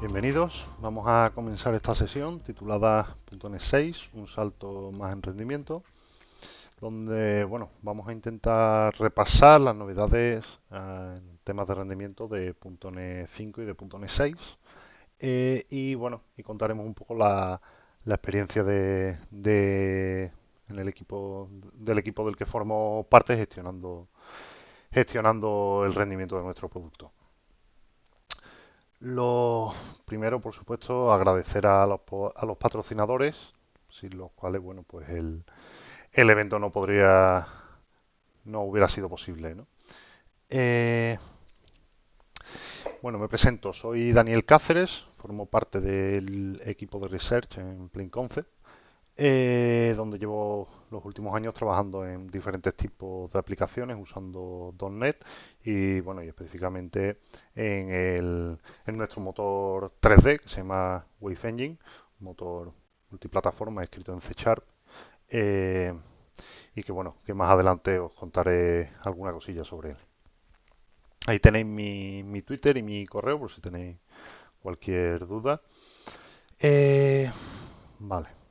Bienvenidos, vamos a comenzar esta sesión titulada .NET 6, un salto más en rendimiento, donde bueno, vamos a intentar repasar las novedades eh, en temas de rendimiento de .NET 5 y de .NET 6 eh, y bueno, y contaremos un poco la, experiencia de, en el equipo del equipo del que formo parte gestionando gestionando el rendimiento de nuestro producto. Lo primero, por supuesto, agradecer a los, a los patrocinadores, sin los cuales, bueno, pues el, el evento no podría, no hubiera sido posible. Eh, bueno, me presento, soy Daniel Cáceres, formo parte del equipo de research en PlainConcept, eh, donde llevo los últimos años trabajando en diferentes tipos de aplicaciones usando .NET y bueno y específicamente en, el, en nuestro motor 3D que se llama Wave Engine, un motor multiplataforma escrito en C Sharp eh, y que bueno que más adelante os contaré alguna cosilla sobre él. Ahí tenéis mi, mi Twitter y mi correo por si tenéis cualquier duda. Eh, vale.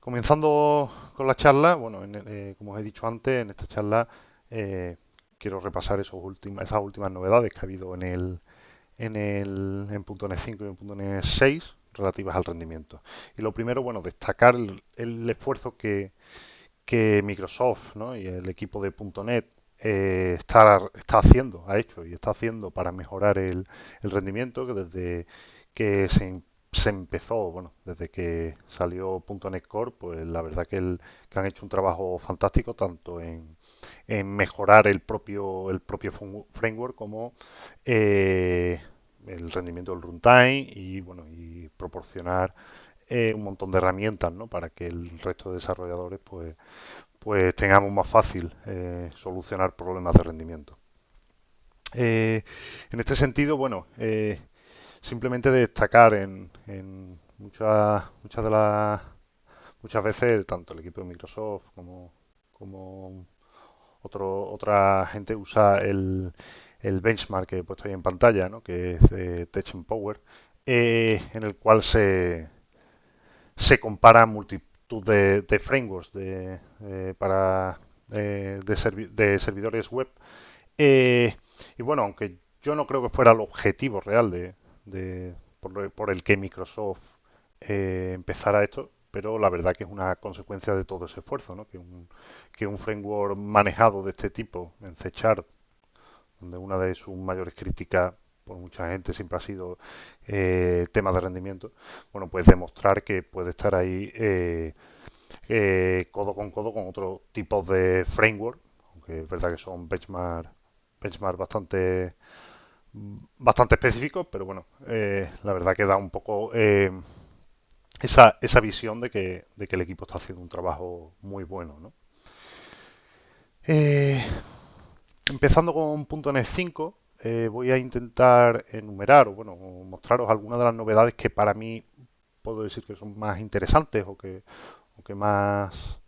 Comenzando con la charla, bueno, eh, como os he dicho antes, en esta charla eh, quiero repasar esas últimas novedades que ha habido en el en el en .NET 5 y en .NET 6 relativas al rendimiento. Y lo primero, bueno, destacar el, esfuerzo que, que Microsoft y el equipo de .NET eh, está, está haciendo, ha hecho y está haciendo para mejorar el, el rendimiento, que desde que se se empezó, bueno, desde que salió .NET Core, pues la verdad que, el, que han hecho un trabajo fantástico tanto en, mejorar el propio el propio framework como eh, el rendimiento del runtime y bueno y proporcionar eh, un montón de herramientas ¿no? para que el resto de desarrolladores pues pues tengamos más fácil eh, solucionar problemas de rendimiento. en este sentido, bueno, simplemente destacar en, muchas, muchas de las muchas veces tanto el equipo de Microsoft como, como otro, otra gente usa el, el benchmark que he puesto ahí en pantalla, ¿no? que es de Tech Power, eh, en el cual se, se compara multitud de, frameworks de, eh, para eh, de, de, servidores web. y bueno, aunque yo no creo que fuera el objetivo real de, por, el que Microsoft eh, empezara esto, pero la verdad que es una consecuencia de todo ese esfuerzo, ¿no? que, un, que un framework manejado de este tipo en C donde una de sus mayores críticas por mucha gente siempre ha sido eh, tema de rendimiento, bueno, pues demostrar que puede estar ahí eh, eh, codo con codo con otros tipos de framework, aunque es verdad que son benchmark, benchmark bastante bastante específico, pero bueno, eh, la verdad que da un poco eh, esa, esa, visión de que, de que, el equipo está haciendo un trabajo muy bueno. ¿no? Eh, empezando con .NET 5, voy a intentar enumerar o bueno, mostraros algunas de las novedades que para mí puedo decir que son más interesantes o que, o que más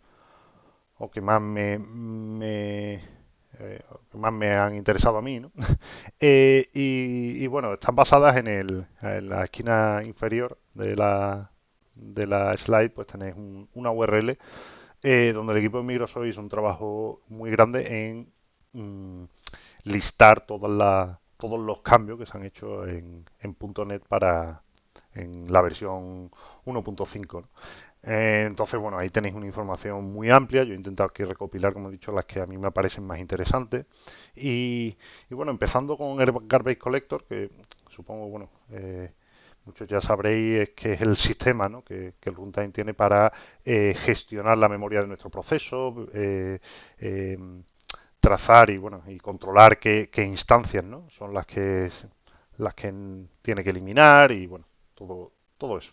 o que más me, me eh, que más me han interesado a mí, ¿no? Eh, y, bueno, están basadas en, el, en la esquina inferior de la, de la slide, pues tenéis una URL eh, donde el equipo de Microsoft hizo un trabajo muy grande en mm, listar todas todos los cambios que se han hecho en, en .NET para en la versión 1.5. Eh, entonces, bueno, ahí tenéis una información muy amplia. Yo he intentado aquí recopilar, como he dicho, las que a mí me parecen más interesantes. Y, bueno, empezando con el Garbage Collector, que supongo, bueno, eh, muchos ya sabréis que es el sistema ¿no? que, el runtime tiene para eh, gestionar la memoria de nuestro proceso, trazar y bueno y controlar qué, instancias ¿no? son las que las que tiene que eliminar y bueno todo todo eso.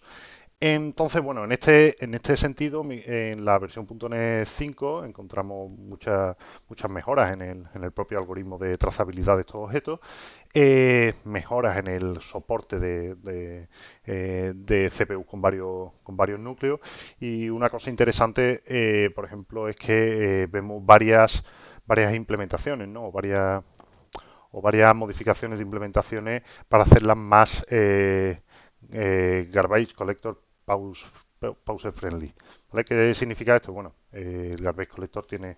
Entonces, bueno, en este, en este sentido, en la versión .NET 5 encontramos muchas, muchas mejoras en el, en el propio algoritmo de trazabilidad de estos objetos, eh, mejoras en el soporte de, de, eh, CPU con varios, con varios núcleos y una cosa interesante, eh, por ejemplo, es que vemos varias, varias implementaciones, ¿no? varias o varias modificaciones de implementaciones para hacerlas más garbage collector pause, pause friendly. ¿Qué significa esto? Bueno, el garbage collector tiene,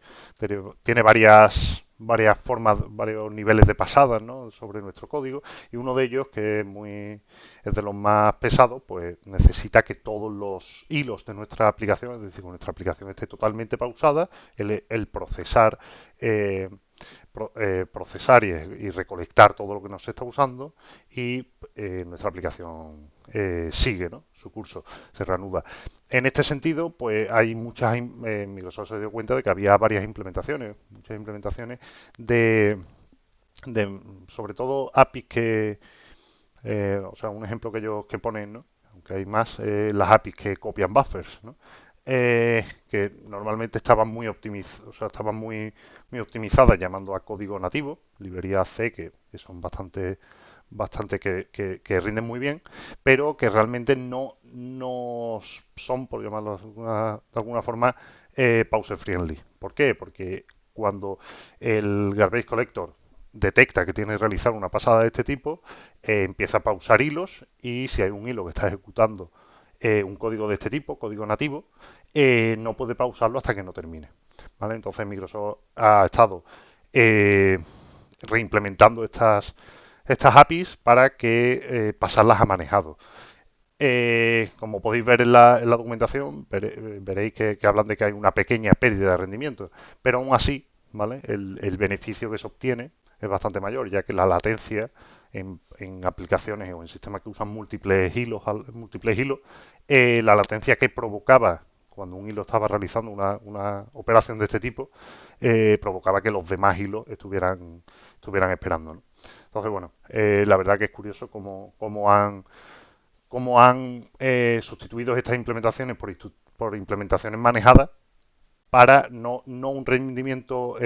tiene varias varias formas, varios niveles de pasadas ¿no? sobre nuestro código y uno de ellos, que es muy es de los más pesados, pues necesita que todos los hilos de nuestra aplicación, es decir, que nuestra aplicación esté totalmente pausada, el, el procesar eh, eh, procesar y, recolectar todo lo que nos está usando y eh, nuestra aplicación eh, sigue su curso, se reanuda. En este sentido, pues hay muchas, Microsoft se dio cuenta de que había varias implementaciones, muchas implementaciones de, de sobre todo APIs que, o sea, un ejemplo que ellos que ponen, ¿no? aunque hay más, las APIs que copian buffers, ¿no? Eh, que normalmente estaban muy muy, optimizadas llamando a código nativo, librerías C que, son bastante bastante que, que, rinden muy bien, pero que realmente no, no son, por llamarlo de alguna, forma, eh, pause friendly. ¿Por qué? Porque cuando el garbage collector detecta que tiene que realizar una pasada de este tipo, eh, empieza a pausar hilos y si hay un hilo que está ejecutando eh, un código de este tipo, código nativo, eh, no puede pausarlo hasta que no termine. ¿vale? Entonces Microsoft ha estado eh, reimplementando estas, estas APIs para que pasarlas a manejado. como podéis ver en la, documentación, veréis que, hablan de que hay una pequeña pérdida de rendimiento, pero aún así, ¿vale? el beneficio que se obtiene es bastante mayor, ya que la latencia en, aplicaciones o en sistemas que usan múltiples hilos, múltiples hilos eh, la latencia que provocaba cuando un hilo estaba realizando una, operación de este tipo, eh, provocaba que los demás hilos estuvieran, estuvieran esperando. Entonces, bueno, eh, la verdad que es curioso cómo, cómo han, cómo han sustituido estas implementaciones por, por implementaciones manejadas para no, no un rendimiento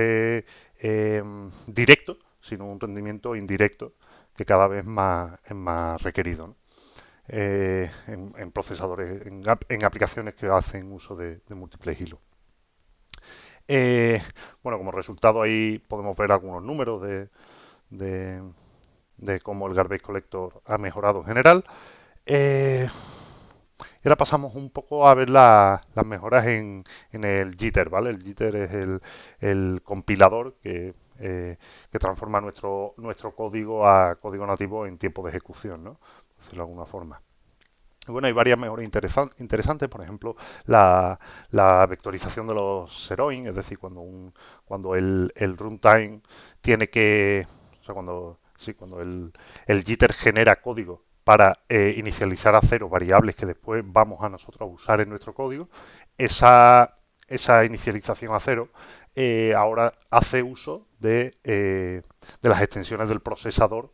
directo, sino un rendimiento indirecto que cada vez más, es más requerido eh, en, procesadores, en, aplicaciones que hacen uso de, múltiples hilos. Eh, bueno, como resultado ahí podemos ver algunos números de, cómo el garbage collector ha mejorado en general. Eh, y ahora pasamos un poco a ver las mejoras en, el jitter, ¿vale? El jitter es el compilador que eh, que transforma nuestro, nuestro código a código nativo en tiempo de ejecución, ¿no? Por decirlo de alguna forma. Bueno, hay varias mejoras interesantes, por ejemplo, la, vectorización de los Seroin, es decir, cuando un, cuando el, runtime tiene que, o sea, cuando, sí, cuando el, el jitter genera código para eh, inicializar a cero variables que después vamos a nosotros a usar en nuestro código, esa, esa inicialización a cero eh, ahora hace uso de, eh, de, las extensiones del procesador,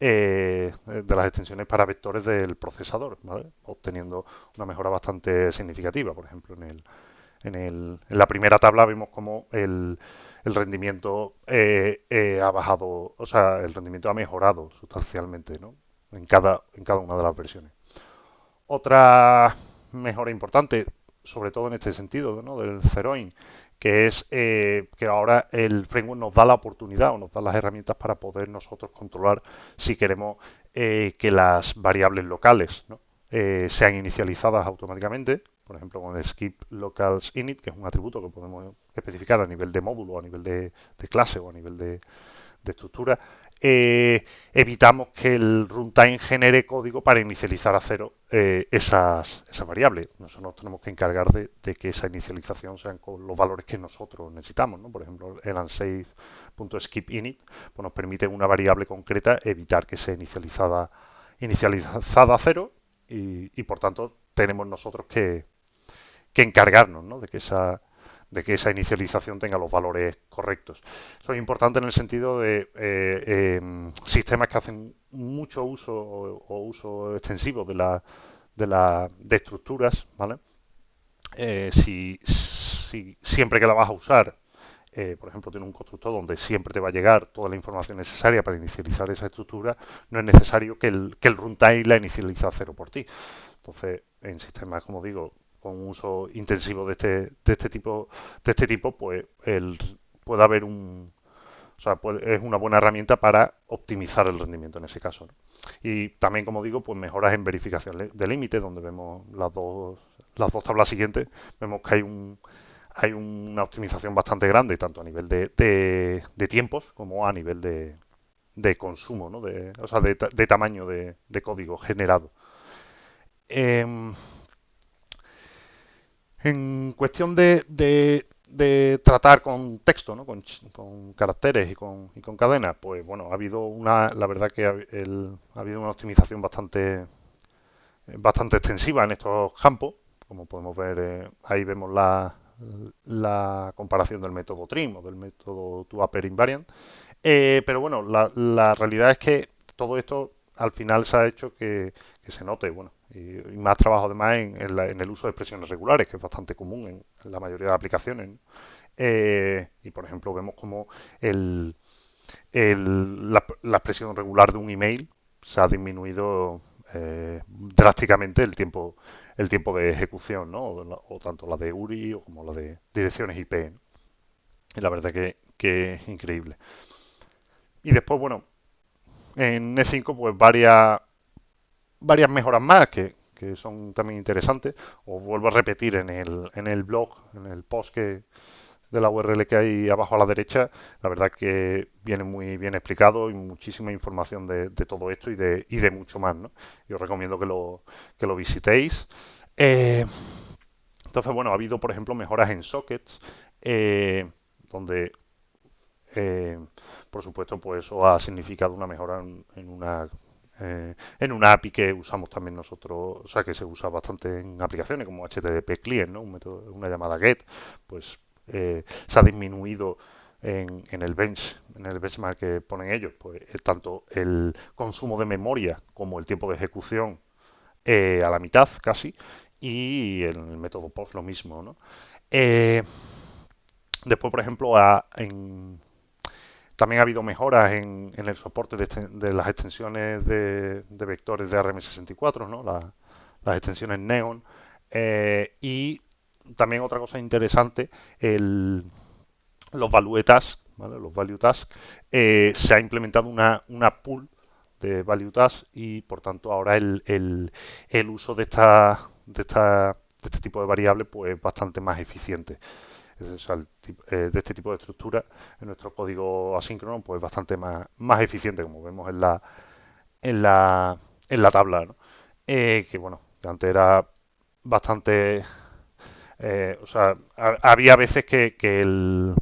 eh, de las extensiones para vectores del procesador, obteniendo una mejora bastante significativa. Por ejemplo, en, el, en, el, en la primera tabla vemos como el, el rendimiento ha bajado, o sea, el rendimiento ha mejorado sustancialmente ¿no? en, cada, en cada una de las versiones. Otra mejora importante, sobre todo en este sentido, ¿no? del Zeroin, que es eh, que ahora el framework nos da la oportunidad o nos da las herramientas para poder nosotros controlar si queremos eh, que las variables locales eh, sean inicializadas automáticamente, por ejemplo con el skip locals init, que es un atributo que podemos especificar a nivel de módulo, a nivel de, clase o a nivel de estructura, eh, evitamos que el runtime genere código para inicializar a cero eh, esas, variables. Nosotros nos tenemos que encargar de, que esa inicialización sean con los valores que nosotros necesitamos. Por ejemplo, el unsafe.skipInit pues nos permite una variable concreta evitar que sea inicializada, inicializada a cero y, por tanto tenemos nosotros que, que encargarnos de que esa de que esa inicialización tenga los valores correctos. Eso es importante en el sentido de eh, em, sistemas que hacen mucho uso o, uso extensivo de, la, de, la, de estructuras, ¿vale? Eh, si, siempre que la vas a usar, eh, por ejemplo, tiene un constructor donde siempre te va a llegar toda la información necesaria para inicializar esa estructura, no es necesario que el, que el runtime la inicialice a cero por ti. Entonces, en sistemas, como digo, con un uso intensivo de este, de este tipo, de este tipo, pues puede haber un O sea, es una buena herramienta para optimizar el rendimiento en ese caso. Y también, como digo, pues mejoras en verificación de límite, donde vemos las dos, las dos tablas siguientes, vemos que hay un hay una optimización bastante grande, tanto a nivel de, de, tiempos como a nivel de, de consumo, ¿no? de, o sea, de, tamaño de, código generado. Em, en cuestión de, de tratar con texto, ¿no? con, caracteres y con, y con cadenas, pues bueno, ha habido una, la verdad que ha, habido una optimización bastante, bastante extensiva en estos campos. Como podemos ver, eh, ahí vemos la, la comparación del método TRIM o del método ToUpper Invariant. Eh, pero bueno, la realidad es que todo esto al final se ha hecho que, se note, bueno, y, más trabajo además en, en, el uso de expresiones regulares, que es bastante común en, la mayoría de aplicaciones. Eh, y por ejemplo vemos como el, la, expresión regular de un email se ha disminuido eh, drásticamente el tiempo el tiempo de ejecución, ¿no? O, tanto la de URI o como la de direcciones IP. Y la verdad que, que es increíble. Y después, bueno, en E5 pues varias, varias mejoras más que, son también interesantes. Os vuelvo a repetir en el, en el blog, en el post que, de la URL que hay abajo a la derecha, la verdad que viene muy bien explicado y muchísima información de, todo esto y de, y de mucho más. ¿no? Y os recomiendo que lo, que lo visitéis. Eh, entonces, bueno, ha habido, por ejemplo, mejoras en sockets, eh, donde eh, por supuesto, pues eso ha significado una mejora en, una eh, en una API que usamos también nosotros, o sea, que se usa bastante en aplicaciones como HTTP Client, ¿no? Un método, una llamada GET, pues eh, se ha disminuido en, el bench, en el benchmark que ponen ellos, pues eh, tanto el consumo de memoria como el tiempo de ejecución a la mitad casi, y en el método POST lo mismo, ¿no? después, por ejemplo, en, también ha habido mejoras en, el soporte de, las extensiones de, vectores de RM64, ¿no? las extensiones Neon. Eh, y también otra cosa interesante, los value tasks, los value tasks, eh, se ha implementado una, una pool de value tasks y por tanto ahora el, el, uso de esta, de esta de este tipo de variables pues es bastante más eficiente. Eh, de este tipo de estructura en nuestro código asíncrono pues bastante más, más eficiente como vemos en la en la, en la tabla eh, que bueno que antes era bastante eh, o sea había veces que, que, el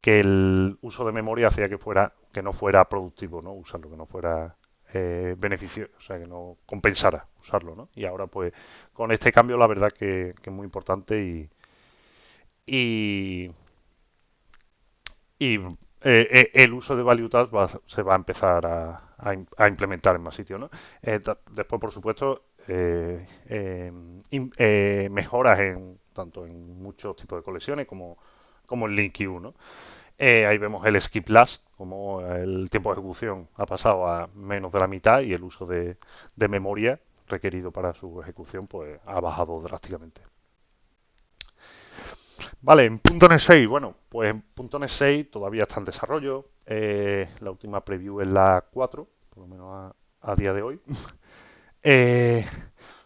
que el uso de memoria hacía que fuera que no fuera productivo no usarlo que no fuera beneficio, o sea, que no compensara usarlo, ¿no? Y ahora, pues, con este cambio, la verdad que, que es muy importante y, y, y eh, eh, el uso de Value se va a empezar a, implementar en más sitios. ¿no? Eh, después, por supuesto, mejoras en tanto en muchos tipos de colecciones como, como en LinkU. ¿no? ahí vemos el skip last, como el tiempo de ejecución ha pasado a menos de la mitad y el uso de, de memoria requerido para su ejecución pues ha bajado drásticamente. Vale, en .NET 6, bueno, pues en .NET 6 todavía está en desarrollo. Eh, la última preview es la 4, por lo menos a, día de hoy. Eh,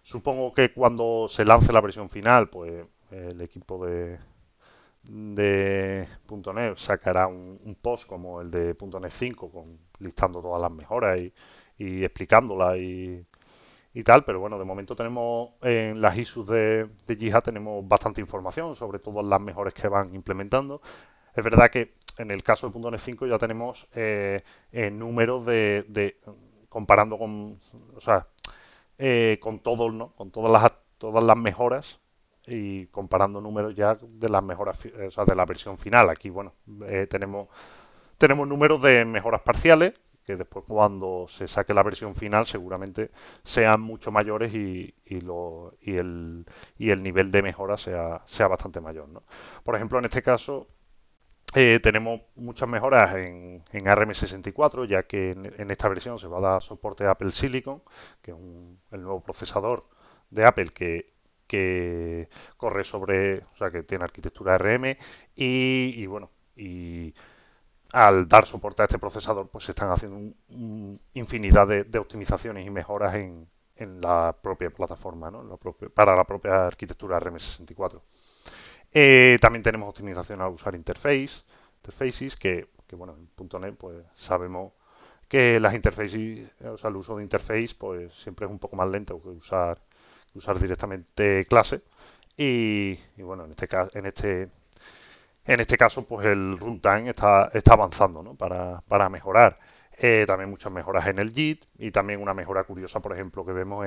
supongo que cuando se lance la versión final, pues el equipo de, de .NET sacará un, post como el de .NET 5, con, listando todas las mejoras y, y explicándolas y y tal, pero bueno, de momento tenemos en las issues de, de tenemos bastante información sobre todas las mejores que van implementando. Es verdad que en el caso de .NET 5 ya tenemos eh, números de, comparando con, o sea, eh, con todo, ¿no? Con todas las todas las mejoras y comparando números ya de las mejoras, o sea, de la versión final. Aquí, bueno, eh, tenemos tenemos números de mejoras parciales que después cuando se saque la versión final seguramente sean mucho mayores y, lo, y, el, y el nivel de mejora sea, sea bastante mayor. ¿no? Por ejemplo, en este caso eh, tenemos muchas mejoras en, en ARM64, ya que en, esta versión se va a dar soporte a Apple Silicon, que es el nuevo procesador de Apple que, que corre sobre, o sea, que tiene arquitectura ARM y, y bueno, y al dar soporte a este procesador, pues se están haciendo infinidad de, optimizaciones y mejoras en, la propia plataforma, ¿no? para la propia arquitectura RM64. Eh, también tenemos optimización al usar interface, interfaces, que, bueno, en .NET pues sabemos que las interfaces, o sea, el uso de interface pues siempre es un poco más lento que usar, usar directamente clase. Y, bueno, en este caso, en este en este caso, pues el runtime está, avanzando ¿no? para, mejorar. Eh, también muchas mejoras en el JIT y también una mejora curiosa, por ejemplo, que vemos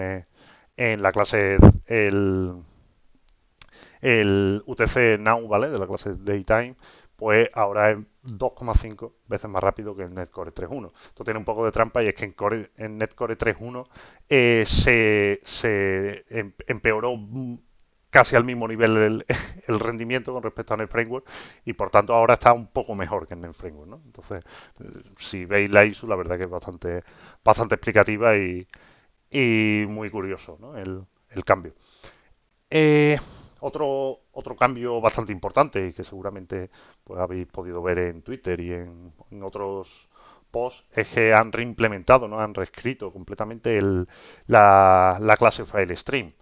en la clase el, el UTC Now, ¿vale? De la clase Daytime, pues ahora es 2,5 veces más rápido que el Netcore 3.1. Esto tiene un poco de trampa y es que en, Core, en Netcore 3.1 eh, se, se em, empeoró casi al mismo nivel el, rendimiento con respecto a NetFramework y por tanto ahora está un poco mejor que en NetFramework, ¿no? Entonces, si veis la ISU, la verdad que es bastante, bastante explicativa y, muy curioso, ¿no? El, cambio. Eh, otro, otro cambio bastante importante y que seguramente pues, habéis podido ver en Twitter y en, otros posts es que han reimplementado, ¿no? han reescrito completamente el, la, la clase FileStream.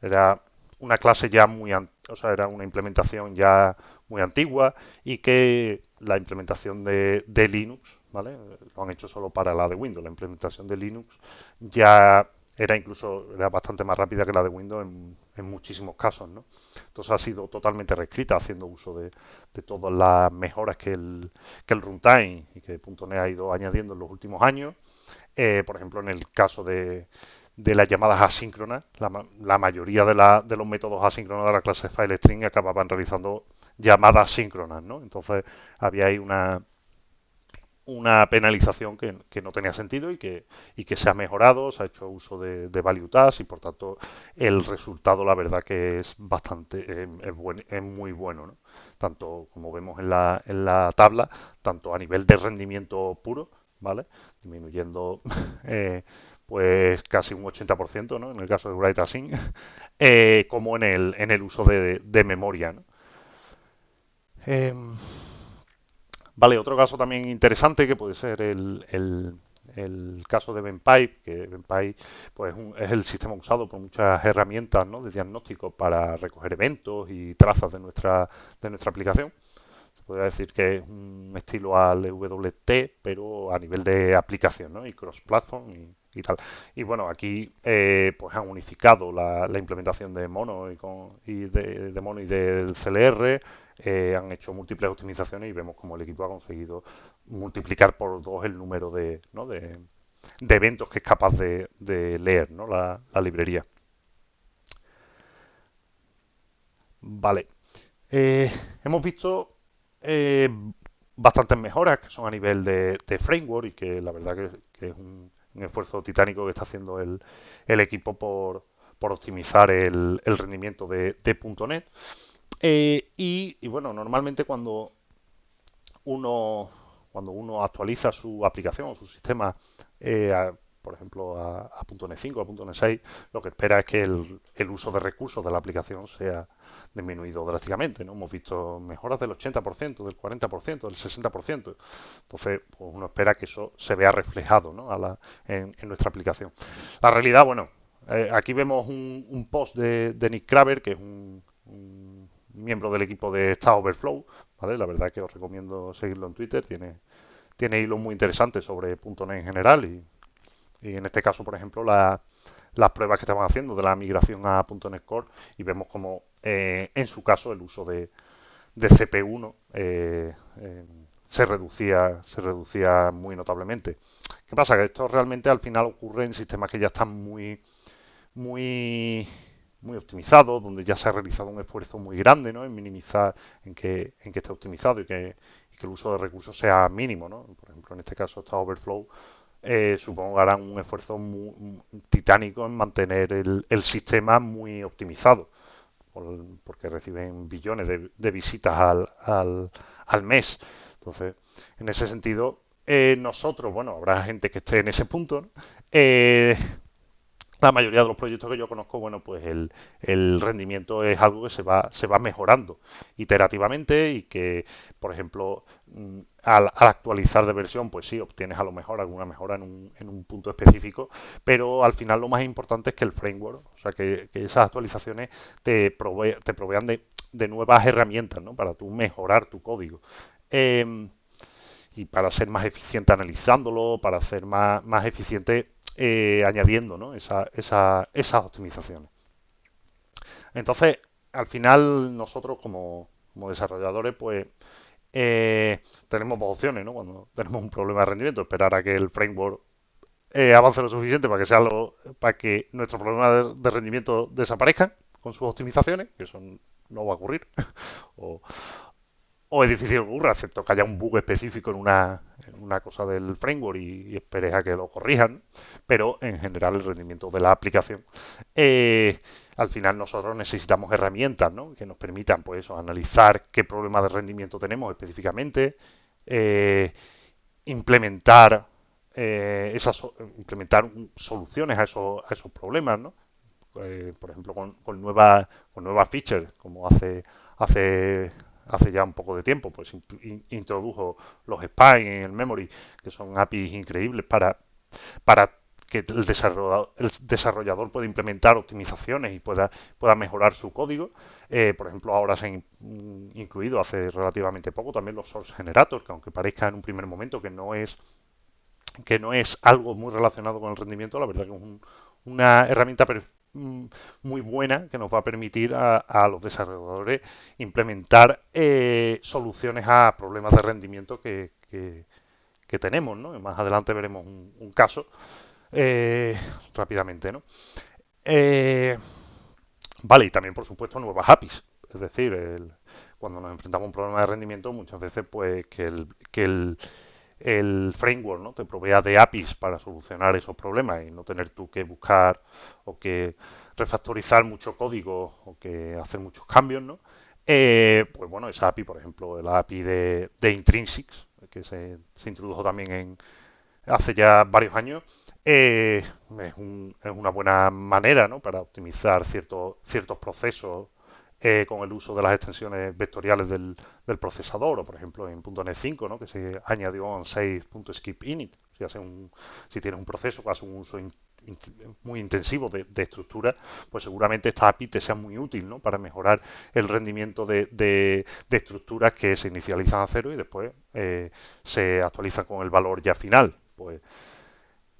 Era una clase ya muy, o sea, era una implementación ya muy antigua y que la implementación de, Linux, ¿vale? Lo han hecho solo para la de Windows. La implementación de Linux ya era incluso era bastante más rápida que la de Windows en, muchísimos casos, ¿no? Entonces ha sido totalmente reescrita haciendo uso de, todas las mejoras que el, que el runtime y que .NET ha ido añadiendo en los últimos años. Eh, por ejemplo, en el caso de, de las llamadas asíncronas. La, mayoría de, de, los métodos asíncronos de la clase FileString acababan realizando llamadas síncronas, ¿no? Entonces había ahí una, una penalización que, no tenía sentido y que, y que se ha mejorado, se ha hecho uso de, de y por tanto el resultado la verdad que es bastante, es, es muy bueno, ¿no? Tanto como vemos en la, en la tabla, tanto a nivel de rendimiento puro, ¿vale? Disminuyendo eh, pues casi un 80%, ¿no? En el caso de Write Async, eh, como en el, en el uso de, memoria, em, vale, otro caso también interesante que puede ser el, el, caso de BenPipe, que BenPipe pues, es el sistema usado por muchas herramientas ¿no? de diagnóstico para recoger eventos y trazas de nuestra, de nuestra aplicación. Se podría decir que es un estilo al WT, pero a nivel de aplicación ¿no? y cross-platform y, y tal. Y bueno, aquí eh, pues han unificado la, implementación de Mono y, con, y de, Mono y del CLR, eh, han hecho múltiples optimizaciones y vemos como el equipo ha conseguido multiplicar por dos el número de, ¿no? de, eventos que es capaz de, leer ¿no? la, librería. Vale. Eh, hemos visto bastantes mejoras que son a nivel de, framework y que la verdad que es un, un esfuerzo titánico que está haciendo el, equipo por, optimizar el, rendimiento de, .NET. Eh, y, bueno, normalmente cuando uno, cuando uno actualiza su aplicación o su sistema, eh, por ejemplo, a, .NET 5, a .NET 6, lo que espera es que el, el uso de recursos de la aplicación sea disminuido drásticamente. ¿no? Hemos visto mejoras del 80%, del 40%, del 60%. Entonces, pues uno espera que eso se vea reflejado ¿no? en, nuestra aplicación. La realidad, bueno, eh, aquí vemos un, post de, Nick Kraber, que es un, miembro del equipo de Stack Overflow. ¿vale? La verdad que os recomiendo seguirlo en Twitter. Tiene, tiene hilos muy interesantes sobre .NET en general y, en este caso, por ejemplo, la, las pruebas que estaban haciendo de la migración a .NET Core y vemos como eh, en su caso el uso de, de CP1 eh, eh, se reducía se reducía muy notablemente. ¿Qué pasa? Que esto realmente al final ocurre en sistemas que ya están muy optimizados, donde ya se ha realizado un esfuerzo muy grande en minimizar, en que, en esté optimizado y que, el uso de recursos sea mínimo. ¿no? Por ejemplo, en este caso está Overflow, supongo que harán un esfuerzo muy, titánico en mantener el sistema muy optimizado porque reciben billones de, visitas al, al, mes. Entonces, en ese sentido, eh, nosotros, bueno, habrá gente que esté en ese punto, eh, la mayoría de los proyectos que yo conozco, bueno, pues el, rendimiento es algo que se va, se va mejorando iterativamente y que, por ejemplo, mm, al, actualizar de versión, pues sí, obtienes a lo mejor alguna mejora en un, en un punto específico, pero al final lo más importante es que el framework, o sea, que, esas actualizaciones te, te provean de, de, nuevas herramientas, ¿no? Para tú mejorar tu código. Em, y para ser más eficiente analizándolo, para ser más, más eficiente eh, añadiendo ¿no? esa, esa, esas optimizaciones. Entonces, al final nosotros como, como desarrolladores, pues eh, tenemos dos opciones, ¿no? Cuando tenemos un problema de rendimiento, esperar a que el framework eh, avance lo suficiente para que sea lo, para que nuestro problema de, rendimiento desaparezca con sus optimizaciones, que eso no va a ocurrir, o, o es difícil que ocurra, excepto que haya un bug específico en una, en una cosa del framework y, esperes a que lo corrijan, pero en general el rendimiento de la aplicación. Eh, al final nosotros necesitamos herramientas ¿no? que nos permitan pues analizar qué problema de rendimiento tenemos específicamente, eh, implementar eh, esas implementar soluciones a esos, a esos problemas, ¿no? por ejemplo con, con nuevas con nuevas features como hace hace hace ya un poco de tiempo, pues introdujo los spines en el memory, que son APIs increíbles para, para que el desarrollador, el desarrollador pueda implementar optimizaciones y pueda, pueda mejorar su código. Eh, por ejemplo, ahora se han incluido hace relativamente poco también los source generators, que aunque parezca en un primer momento que no es que no es algo muy relacionado con el rendimiento, la verdad que es una herramienta Mm, muy buena que nos va a permitir a, los desarrolladores implementar eh, soluciones a problemas de rendimiento que, que, tenemos, ¿no? más adelante veremos un, caso eh, rápidamente, ¿no? Eh, vale, y también por supuesto nuevas APIs, es decir, cuando nos enfrentamos a un problema de rendimiento muchas veces pues que el, que el el framework ¿no? te provea de APIs para solucionar esos problemas y no tener tú que buscar o que refactorizar mucho código o que hacer muchos cambios, ¿no? Eh, pues bueno, esa API, por ejemplo, la API de, Intrinsics, que se, introdujo también en, hace ya varios años, eh, es, una buena manera ¿no? para optimizar ciertos procesos eh, con el uso de las extensiones vectoriales del, procesador, o por ejemplo en .NET 5, ¿no? que se añadió on init Si, hace un, si tienes un proceso que hace un uso muy intensivo de, estructura, pues seguramente esta API te sea muy útil ¿no? para mejorar el rendimiento de, de, estructuras que se inicializan a cero y después eh, se actualizan con el valor ya final. Pues,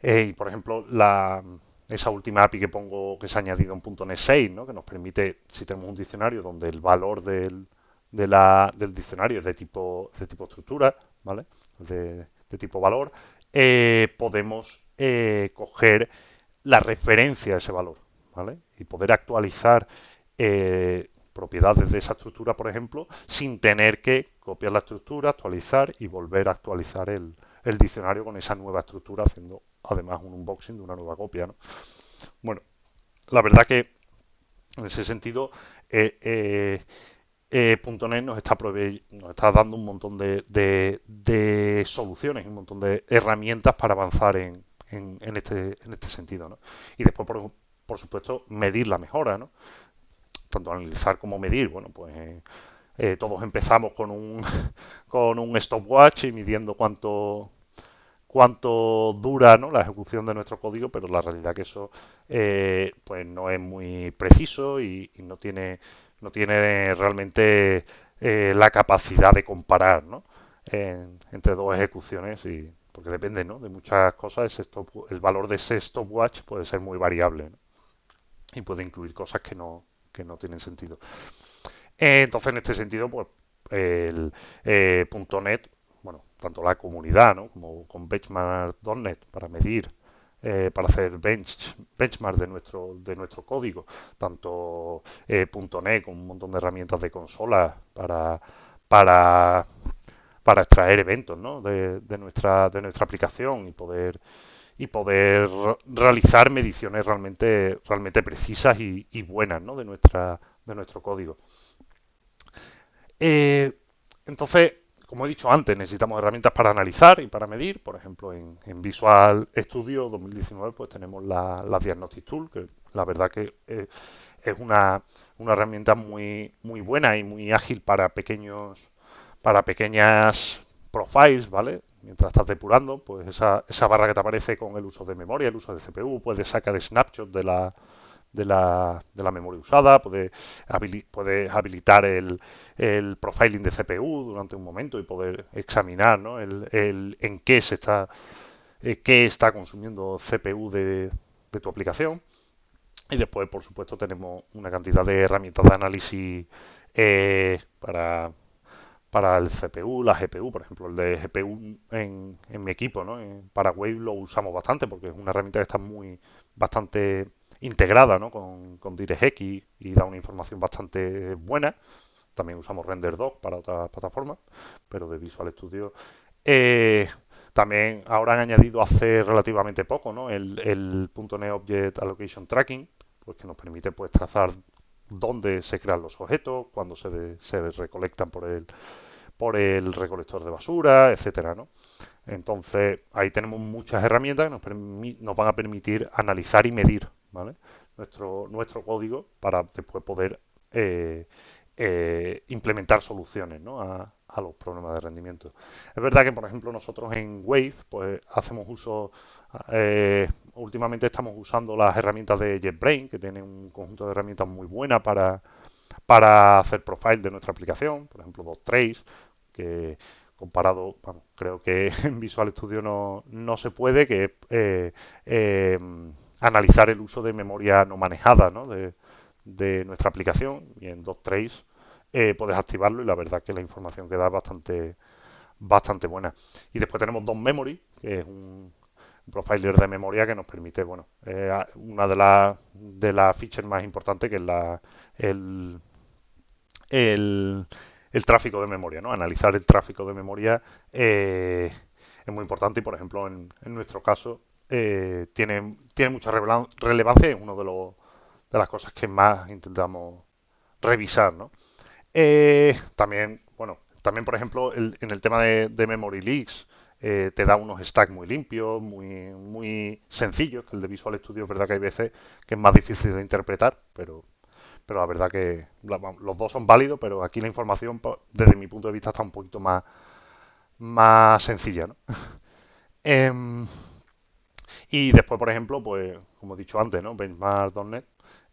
eh, y por ejemplo, la, esa última API que pongo que se ha añadido en .NET 6, ¿no? que nos permite, si tenemos un diccionario donde el valor del, del diccionario es de tipo, de tipo estructura, ¿vale? De, tipo valor, eh, podemos eh, coger la referencia a ese valor, ¿vale? Y poder actualizar eh, propiedades de esa estructura, por ejemplo, sin tener que copiar la estructura, actualizar y volver a actualizar el, el diccionario con esa nueva estructura, haciendo además un unboxing de una nueva copia. ¿no? Bueno, la verdad que en ese sentido, eh, eh, eh .NET nos está, nos está dando un montón de, de, soluciones, un montón de herramientas para avanzar en, en, este, en este sentido. ¿no? Y después, por, por, supuesto, medir la mejora. ¿no? Tanto analizar como medir. Bueno, pues eh, todos empezamos con un, con un stopwatch y midiendo cuánto, cuánto dura ¿no? la ejecución de nuestro código, pero la realidad que eso eh, pues no es muy preciso y, no tiene no tiene realmente eh, la capacidad de comparar ¿no? entre dos ejecuciones y porque depende ¿no? de muchas cosas el valor de ese stopwatch puede ser muy variable y puede incluir cosas que no que no tienen sentido entonces, en este sentido, pues el eh, .NET, bueno, tanto la comunidad, ¿no? Como con benchmark.net para medir, eh, para hacer bench, benchmark de nuestro de nuestro código, tanto eh, .NET con un montón de herramientas de consola para para para extraer eventos ¿no? de, de, nuestra de nuestra aplicación y poder y poder realizar mediciones realmente realmente precisas y, y buenas ¿no? de nuestra de nuestro código. Eh, entonces, como he dicho antes, necesitamos herramientas para analizar y para medir. Por ejemplo, en, Visual Studio 2019 pues tenemos la, la Diagnostic Tool, que la verdad que eh, es una, una, herramienta muy, muy buena y muy ágil para pequeños para pequeñas profiles, ¿vale? Mientras estás depurando, pues esa, esa barra que te aparece con el uso de memoria, el uso de CPU, puedes sacar snapshots de la, de la, de la memoria usada, puedes, habilitar el, el, profiling de CPU durante un momento y poder examinar ¿no? el, el, en qué se está eh, qué está consumiendo CPU de, de, tu aplicación. Y después, por supuesto, tenemos una cantidad de herramientas de análisis eh, para, para el CPU, la GPU, por ejemplo, el de GPU en, en mi equipo, ¿no? para Wave lo usamos bastante porque es una herramienta que está muy bastante integrada con, con DirectX y da una información bastante buena. También usamos RenderDoc para otras plataformas, pero de Visual Studio. Eh, también ahora han añadido hace relativamente poco ¿no? el, el .NET Object Allocation Tracking, pues que nos permite pues trazar dónde se crean los objetos, cuándo se, recolectan por el, por el recolector de basura, etcétera. Entonces, ahí tenemos muchas herramientas que nos van a permitir analizar y medir nuestro, nuestro código para después poder eh, eh, implementar soluciones a, los problemas de rendimiento. Es verdad que, por ejemplo, nosotros en Wave pues hacemos uso, eh, últimamente estamos usando las herramientas de JetBrain, que tienen un conjunto de herramientas muy buenas para, para hacer profile de nuestra aplicación, por ejemplo, DocTrace, que comparado, creo que en Visual Studio no, no se puede, que analizar el uso de memoria no manejada ¿no? De, nuestra aplicación y en DocTrace eh, puedes activarlo y la verdad que la información que da es bastante, bastante buena. Y después tenemos DocMemory, que es un, profiler de memoria que nos permite, bueno, eh, una de las de las features más importantes que es la el, el, tráfico de memoria, ¿no? Analizar el tráfico de memoria eh, es muy importante y, por ejemplo, en, en nuestro caso, eh, tiene, tiene mucha relevancia es una de, de las cosas que más intentamos revisar. ¿no? Eh, también, bueno, también por ejemplo en el tema de, Memory Leaks eh, te da unos stacks muy limpios, muy, muy sencillos, que el de Visual Studio es verdad que hay veces que es más difícil de interpretar, pero, pero la verdad que los dos son válidos, pero aquí la información pues, desde mi punto de vista está un poquito más, más sencilla. ¿no? Em, y después, por ejemplo, pues como he dicho antes, ¿no? Benchmark.net,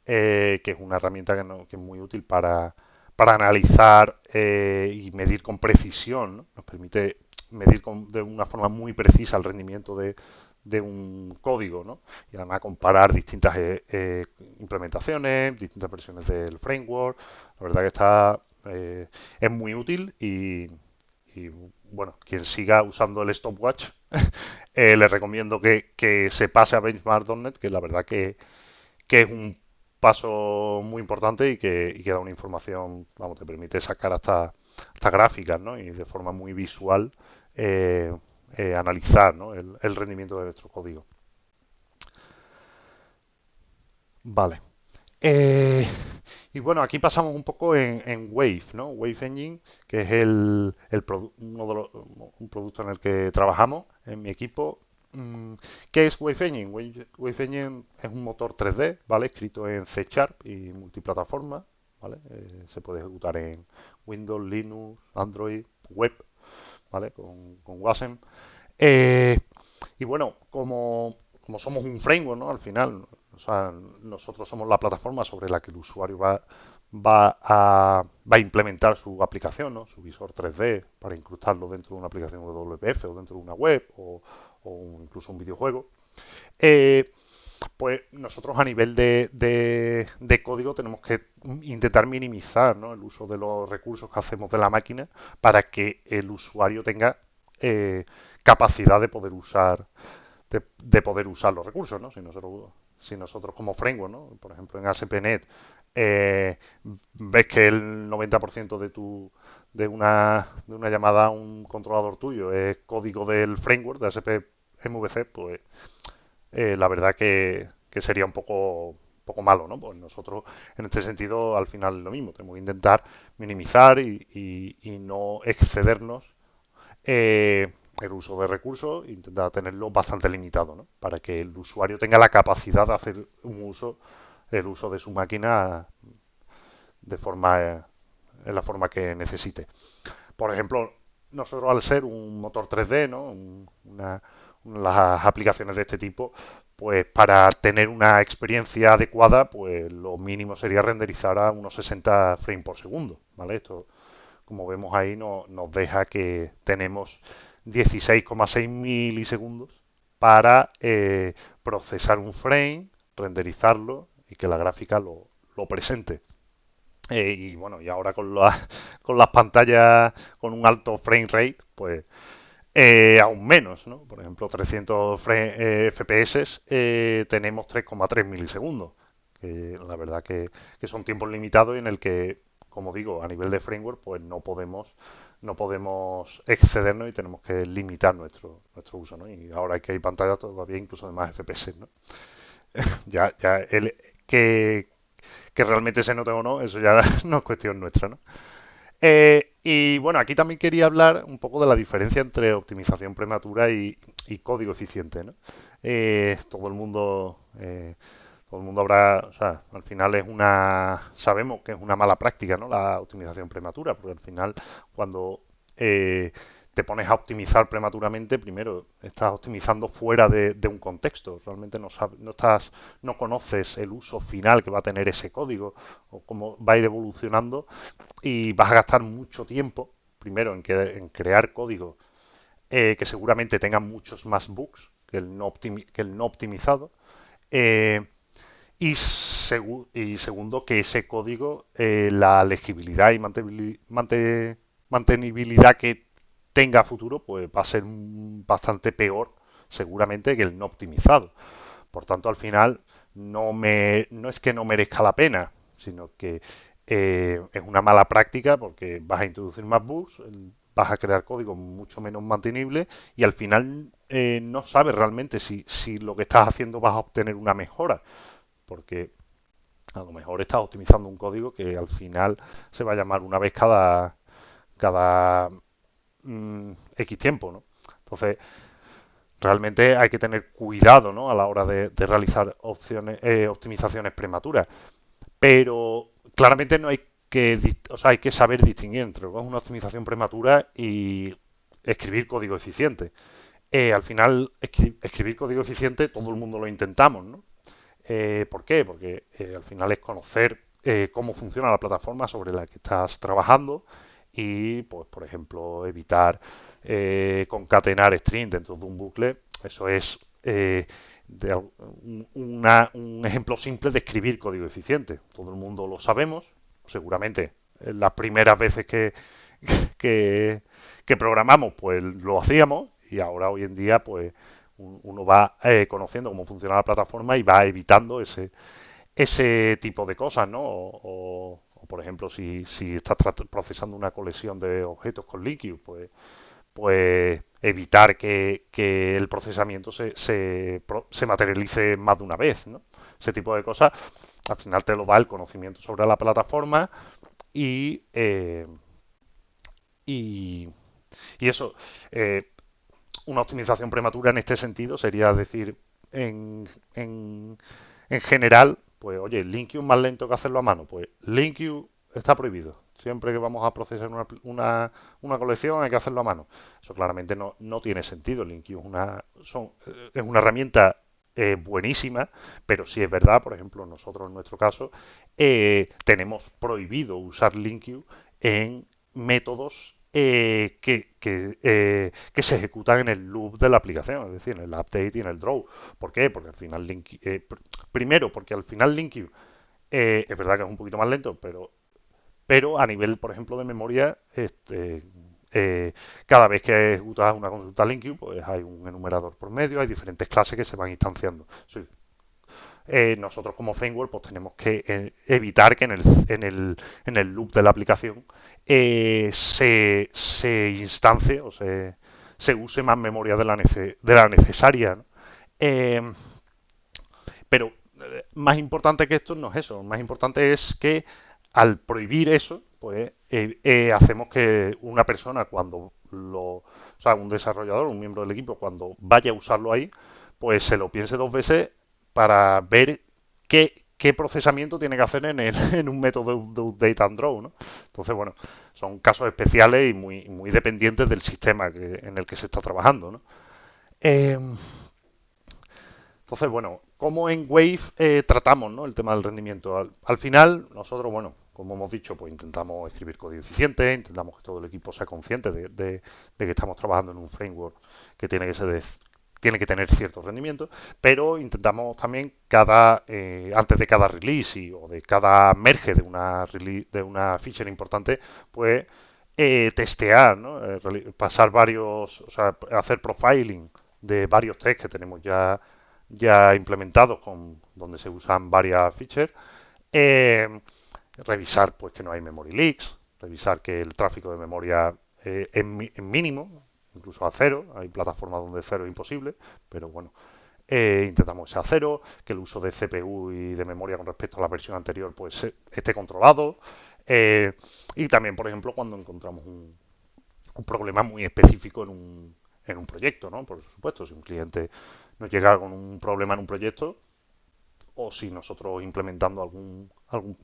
eh, que es una herramienta que, que, es muy útil para, para analizar eh, y medir con precisión. ¿no? Nos permite medir con, de una forma muy precisa el rendimiento de, de un código, ¿no? Y además comparar distintas eh, eh implementaciones, distintas versiones del framework. La verdad que está es muy útil y bueno, quien siga usando el stopwatch, eh, le recomiendo que, se pase a benchmark.net, que la verdad que, es un paso muy importante y que, da una información, vamos, te permite sacar hasta, hasta gráficas, ¿no? Y de forma muy visual eh, eh, analizar el, el rendimiento de nuestro código. Vale. Y bueno, aquí pasamos un poco en, Wave, ¿no? Wave Engine, que es el, de los, un producto en el que trabajamos en mi equipo. Mm, ¿Qué es Wave Engine? Wave, Engine es un motor 3D, ¿vale? Escrito en C Sharp y multiplataforma, ¿vale? Eh, se puede ejecutar en Windows, Linux, Android, web, ¿vale? Con, con Wasm. Eh, y bueno, como, como somos un framework, ¿no? Al final, o sea, nosotros somos la plataforma sobre la que el usuario va, a, implementar su aplicación, ¿no? su visor 3D, para incrustarlo dentro de una aplicación WPF o dentro de una web o, incluso un videojuego. Eh, pues nosotros a nivel de, código tenemos que intentar minimizar el uso de los recursos que hacemos de la máquina para que el usuario tenga eh, capacidad de poder usar de, poder usar los recursos, ¿no? Si nosotros si nosotros como framework, ¿no? por ejemplo en ASP.NET, eh, ves que el 90% de tu de una, de una llamada a un controlador tuyo es código del framework de ASP MVC, pues eh, la verdad que, sería un poco poco malo, ¿no? Pues nosotros en este sentido al final lo mismo, tenemos que intentar minimizar y, y, no excedernos el uso de recursos, intenta tenerlo bastante limitado, ¿no? Para que el usuario tenga la capacidad de hacer un uso, el uso de su máquina de forma en la forma que necesite. Por ejemplo, nosotros al ser un motor 3D, ¿no? Las aplicaciones de este tipo, pues para tener una experiencia adecuada, pues lo mínimo sería renderizar a unos 60 frames por segundo, ¿vale? Esto, como vemos ahí, no, nos deja que tenemos 16,6 milisegundos para eh, procesar un frame, renderizarlo y que la gráfica lo, presente. Eh, y bueno, y ahora con, con las pantallas con un alto frame rate, pues eh, aún menos, ¿no? Por ejemplo, 300 FPS tenemos 3,3 milisegundos, que la verdad que, son tiempos limitados en el que, como digo, a nivel de framework, pues no podemos no podemos excedernos y tenemos que limitar nuestro nuestro uso, ¿no? Y ahora que hay pantallas todavía incluso de más FPS, ¿no? ya ya el que que realmente se note o no, eso ya no es cuestión nuestra, ¿no? Eh, y bueno, aquí también quería hablar un poco de la diferencia entre optimización prematura y, código eficiente, ¿no? Eh, todo el mundo, eh, todo el mundo habrá, o sea, al final es una, sabemos que es una mala práctica, ¿no? La optimización prematura, porque al final cuando te pones a optimizar prematuramente, primero estás optimizando fuera de, un contexto. Realmente no, no, estás, no conoces el uso final que va a tener ese código o cómo va a ir evolucionando y vas a gastar mucho tiempo, primero, en, crear código eh, que seguramente tenga muchos más bugs que el no, que el no optimizado. Eh, y, segundo, que ese código, eh, la legibilidad y mantenibilidad que tenga futuro, pues va a ser bastante peor seguramente que el no optimizado. Por tanto, al final no, me, no es que no merezca la pena, sino que eh, es una mala práctica porque vas a introducir más bugs, vas a crear código mucho menos mantenible y al final eh, no sabes realmente si, si lo que estás haciendo vas a obtener una mejora. Porque a lo mejor estás optimizando un código que al final se va a llamar una vez cada, cada Mm, X tiempo, ¿no? Entonces, realmente hay que tener cuidado, ¿no? A la hora de, realizar eh, optimizaciones prematuras. Pero claramente no hay que, o sea, hay que saber distinguir entre una optimización prematura y escribir código eficiente. Eh, al final, escribir código eficiente, todo el mundo lo intentamos, ¿no? Eh, ¿Por qué? Porque al final es conocer cómo funciona la plataforma sobre la que estás trabajando, y, pues, por ejemplo, evitar eh, concatenar string dentro de un bucle. Eso es eh, un ejemplo simple de escribir código eficiente. Todo el mundo lo sabemos, seguramente las primeras veces que, que, programamos, pues lo hacíamos y ahora hoy en día, pues uno va eh, conociendo cómo funciona la plataforma y va evitando ese, ese tipo de cosas, ¿no? o, por ejemplo, si, si estás procesando una colección de objetos con LinkU, pues, pues evitar que, el procesamiento se, se, materialice más de una vez, ¿no? Ese tipo de cosas, al final te lo da el conocimiento sobre la plataforma y, eh, y, eso, eh, una optimización prematura en este sentido sería decir, en, en, en general, pues oye, LinkU más lento que hacerlo a mano. Pues LinkU está prohibido. Siempre que vamos a procesar una, una, colección hay que hacerlo a mano. Eso claramente no, no tiene sentido. LinkU es una, son, es una herramienta eh, buenísima, pero si es verdad, por ejemplo, nosotros en nuestro caso, eh, tenemos prohibido usar LinkU en métodos eh, que, que, que, se ejecutan en el loop de la aplicación, es decir, en el update y en el draw. ¿Por qué? Porque al final Link, primero, porque al final LinkU es verdad que es un poquito más lento, pero pero a nivel, por ejemplo, de memoria, este, eh, cada vez que ejecutas una consulta LinkU, pues hay un enumerador por medio, hay diferentes clases que se van instanciando. Eh, nosotros como framework pues tenemos que eh, evitar que en el, en, el, en el loop de la aplicación se, se instancie o se, se, use más memoria de la, de la necesaria. pero más importante que esto no es eso, más importante es que al prohibir eso, pues eh, eh, hacemos que una persona cuando lo, o sea, un desarrollador, un miembro del equipo, cuando vaya a usarlo ahí, pues se lo piense dos veces para ver qué, qué procesamiento tiene que hacer en, el, en un método de, update and draw, ¿no? Entonces, bueno, son casos especiales y muy, muy dependientes del sistema en el que se está trabajando, ¿no? Eh, entonces, bueno, ¿cómo en Wave eh, tratamos ¿no? el tema del rendimiento? Al, final, nosotros, bueno, como hemos dicho, pues intentamos escribir código eficiente, intentamos que todo el equipo sea consciente de, que estamos trabajando en un framework que tiene que ser tiene que tener cierto rendimiento, pero intentamos también cada eh, antes de cada release o de cada merge de una de una feature importante, pues eh, testear, ¿no? pasar varios, hacer profiling de varios tests que tenemos ya ya implementados con donde se usan varias features. Eh, revisar pues que no hay memory leaks, revisar que el tráfico de memoria eh, es, mínimo, incluso a cero. Hay plataformas donde cero es imposible, pero bueno, eh, intentamos que sea cero, que el uso de CPU y de memoria con respecto a la versión anterior pues esté controlado. y también, por ejemplo, cuando encontramos un, un problema muy específico en un, en un proyecto, ¿no? Por supuesto, si un cliente nos llega con un problema en un proyecto o si nosotros implementando algún algún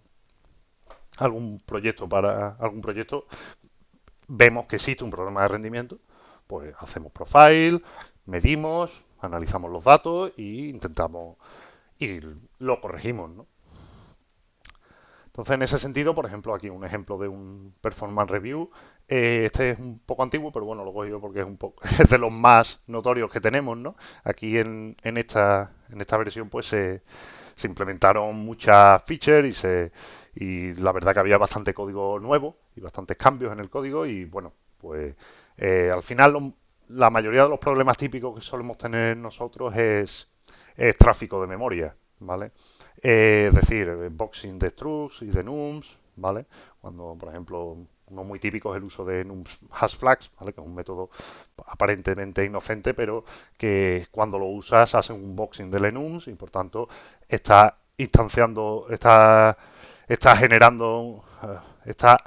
algún proyecto para algún proyecto vemos que existe un problema de rendimiento, pues hacemos profile, medimos, analizamos los datos e intentamos y lo corregimos, ¿no? Entonces, en ese sentido, por ejemplo, aquí un ejemplo de un performance review. Eh, este es un poco antiguo, pero bueno, lo cojo yo porque es un poco es de los más notorios que tenemos, ¿no? Aquí en, en esta en esta versión, pues se, implementaron muchas features y se y la verdad que había bastante código nuevo y bastantes cambios en el código y bueno, pues eh, al final la mayoría de los problemas típicos que solemos tener nosotros es, tráfico de memoria, ¿vale? Eh, es decir, eh, boxing de structs y de nums, ¿vale? Cuando, por ejemplo, uno muy típico es el uso de nums hash flags, ¿vale? Que es un método aparentemente inocente, pero que cuando lo usas hace un boxing de enums y por tanto está instanciando, está, está generando, está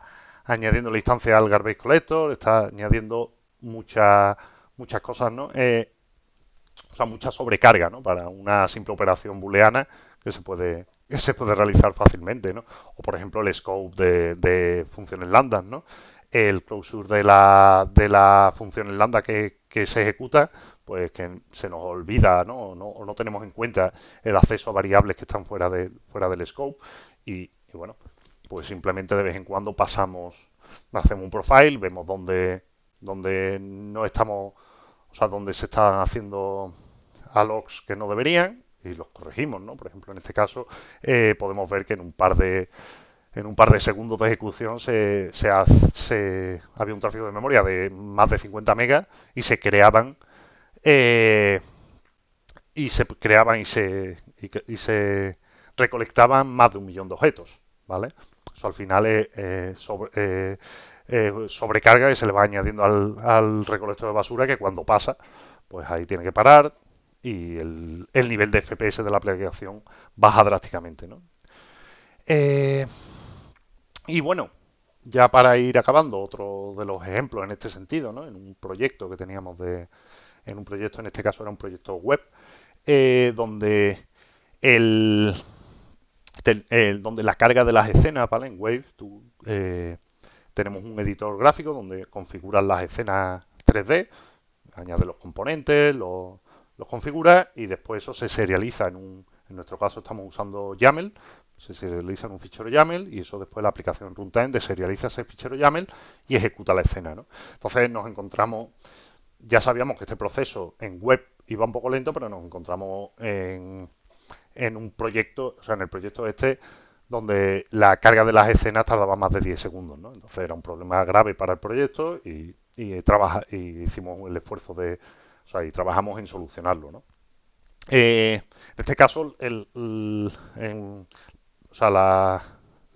añadiendo la instancia al garbage collector, está añadiendo muchas muchas cosas, ¿no? o sea, mucha sobrecarga, ¿no? Para una simple operación booleana que se puede que se puede realizar fácilmente, ¿no? O por ejemplo el scope de, de funciones lambda, ¿no? El closure de la, de la función lambda que, que se ejecuta, pues que se nos olvida, ¿no? No, no tenemos en cuenta el acceso a variables que están fuera, de, fuera del scope y bueno, pues simplemente de vez en cuando pasamos, hacemos un profile, vemos dónde, dónde no estamos, o sea, dónde se están haciendo logs que no deberían y los corregimos, ¿no? Por ejemplo, en este caso eh, podemos ver que en un par de en un par de segundos de ejecución se, se, había un tráfico de memoria de más de 50 megas y se creaban eh, y se creaban y se y, se recolectaban más de un millón de objetos, ¿vale? Eso al final es sobre, sobrecarga y se le va añadiendo al, al recolector de basura que cuando pasa, pues ahí tiene que parar, y el, nivel de FPS de la aplicación baja drásticamente. ¿no? Eh, y bueno, ya para ir acabando, otro de los ejemplos en este sentido, ¿no? en un proyecto que teníamos de, en un proyecto, en este caso era un proyecto web, eh, donde el, donde la carga de las escenas, ¿vale? En Wave, tú, eh, tenemos un editor gráfico donde configuras las escenas 3D, añades los componentes, los, los configura y después eso se serializa en un, en nuestro caso estamos usando YAML, se serializa en un fichero YAML y eso después la aplicación runtime deserializa ese fichero YAML y ejecuta la escena. ¿no? Entonces nos encontramos, ya sabíamos que este proceso en web iba un poco lento, pero nos encontramos en, en un proyecto, o sea, en el proyecto este, donde la carga de las escenas tardaba más de 10 segundos. ¿no? Entonces era un problema grave para el proyecto y, y, trabaja, y hicimos el esfuerzo de o sea, y trabajamos en solucionarlo, ¿no? Eh, en este caso, el, o sea, la,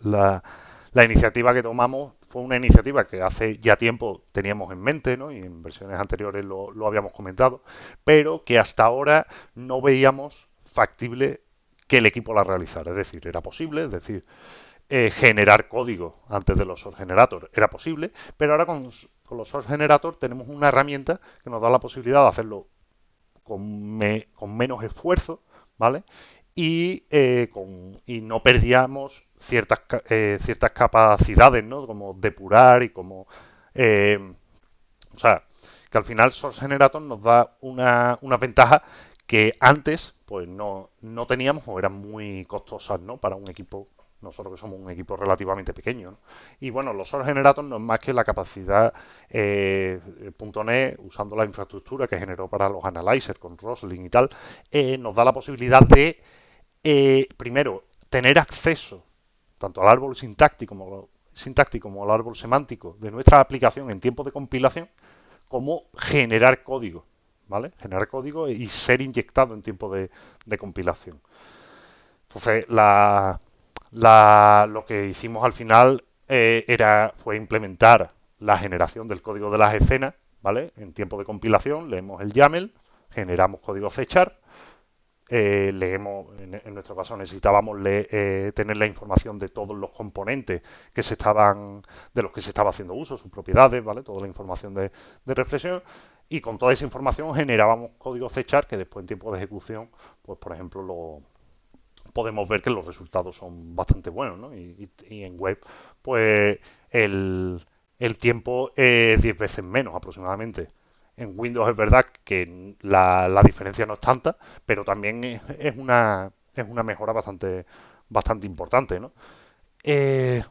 la, iniciativa que tomamos fue una iniciativa que hace ya tiempo teníamos en mente, ¿no? Y en versiones anteriores lo, lo habíamos comentado, pero que hasta ahora no veíamos factible que el equipo la realizara. Es decir, era posible, es decir, eh, generar código antes de los source generators era posible, pero ahora con, los Source Generator tenemos una herramienta que nos da la posibilidad de hacerlo con, menos esfuerzo, ¿vale? Y, eh, con, y no perdíamos ciertas, eh, ciertas capacidades, ¿no? Como depurar y como... O sea, que al final Source Generator nos da una, una ventaja que antes pues no, no teníamos o eran muy costosas, ¿no? Para un equipo nosotros que somos un equipo relativamente pequeño. ¿no? Y bueno, los Source Generator no es más que la capacidad eh, .NET, usando la infraestructura que generó para los analyzers con Roslyn y tal, eh, nos da la posibilidad de, eh, primero, tener acceso tanto al árbol sintáctico sintáctico como al árbol semántico de nuestra aplicación en tiempo de compilación, como generar código, ¿vale? Generar código y ser inyectado en tiempo de, compilación. Entonces, la, lo que hicimos al final eh, era, fue implementar la generación del código de las escenas, ¿vale? En tiempo de compilación, leemos el YAML, generamos código C eh, leemos, en, nuestro caso necesitábamos eh, tener la información de todos los componentes que se estaban, de los que se estaba haciendo uso, sus propiedades, ¿vale? Toda la información de reflexión y con toda esa información generábamos código C que después en tiempo de ejecución, pues por ejemplo lo, podemos ver que los resultados son bastante buenos, ¿no? Y, en web, pues el, tiempo es 10 veces menos aproximadamente. En Windows es verdad que la, diferencia no es tanta, pero también es, una, es una mejora bastante, bastante importante, ¿no? Eh,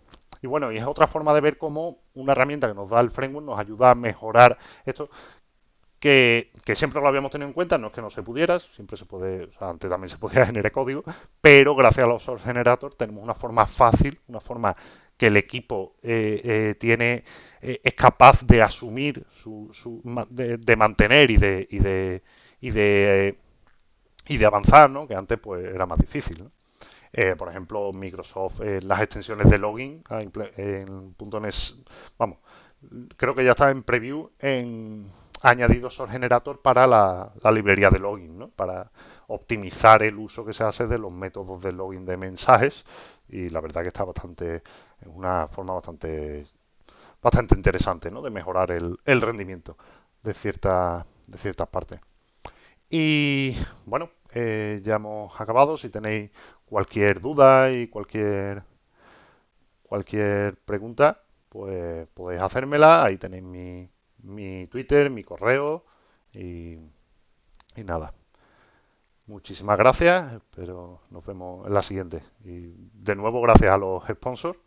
y bueno, y es otra forma de ver cómo una herramienta que nos da el framework nos ayuda a mejorar esto que, siempre lo habíamos tenido en cuenta, no es que no se pudiera, siempre se puede, o sea, antes también se podía generar código, pero gracias a los source generator tenemos una forma fácil, una forma que el equipo eh, eh, tiene eh, es capaz de asumir su, de, mantener y de y de y de, y de avanzar, ¿no? Que antes pues era más difícil. por ejemplo, Microsoft, las extensiones de login ah, en .NET, vamos, creo que ya está en preview en añadido Source Generator para la, librería de login, ¿no? para optimizar el uso que se hace de los métodos de login de mensajes y la verdad que está bastante, es una forma bastante bastante interesante ¿no? de mejorar el, rendimiento de, cierta, de ciertas partes. Y bueno, eh, ya hemos acabado. Si tenéis cualquier duda y cualquier cualquier pregunta, pues podéis hacérmela. Ahí tenéis mi, mi Twitter, mi correo y, nada. Muchísimas gracias, pero nos vemos en la siguiente. Y de nuevo gracias a los sponsors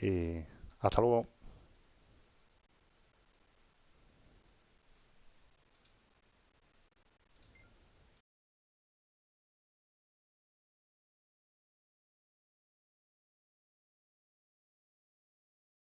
y hasta luego.